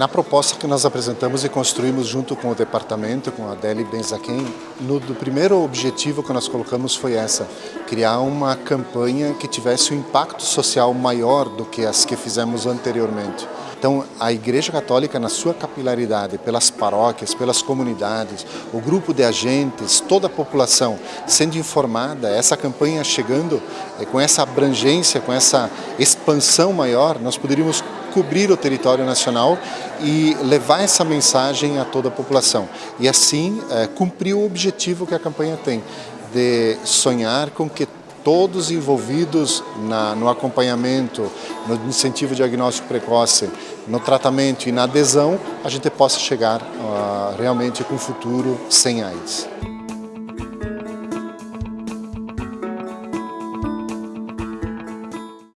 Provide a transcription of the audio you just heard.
Na proposta que nós apresentamos e construímos junto com o departamento, com a Adele Benzaquem, no do primeiro objetivo que nós colocamos foi essa, criar uma campanha que tivesse um impacto social maior do que as que fizemos anteriormente. Então, a Igreja Católica, na sua capilaridade, pelas paróquias, pelas comunidades, o grupo de agentes, toda a população sendo informada, essa campanha chegando eh, com essa abrangência, com essa expansão maior, nós poderíamos cobrir o território nacional e levar essa mensagem a toda a população. E assim é, cumprir o objetivo que a campanha tem, de sonhar com que todos envolvidos na, no acompanhamento, no incentivo diagnóstico precoce, no tratamento e na adesão, a gente possa chegar uh, realmente com um futuro sem AIDS.